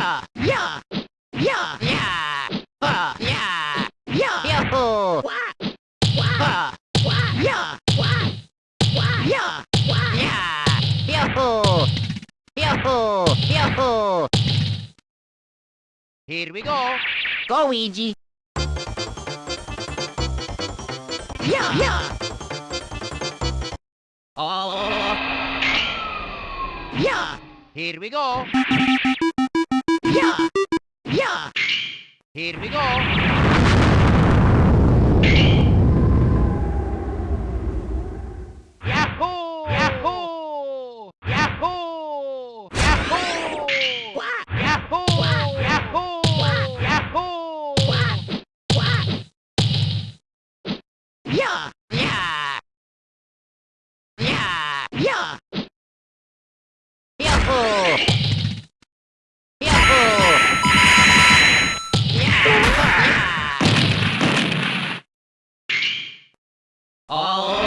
Uh, yeah. Yeah. Yeah. Uh, yeah. Yeah. Yahoo. What? Uh, What? yeah. What? What? Yeah. What? Yeah. Yahoo. Yahoo. Yahoo. Here we go. Go, Ouija. Yeah. Yeah. Oh, Yeah. here we go. Here we go. Yahoo! Oh,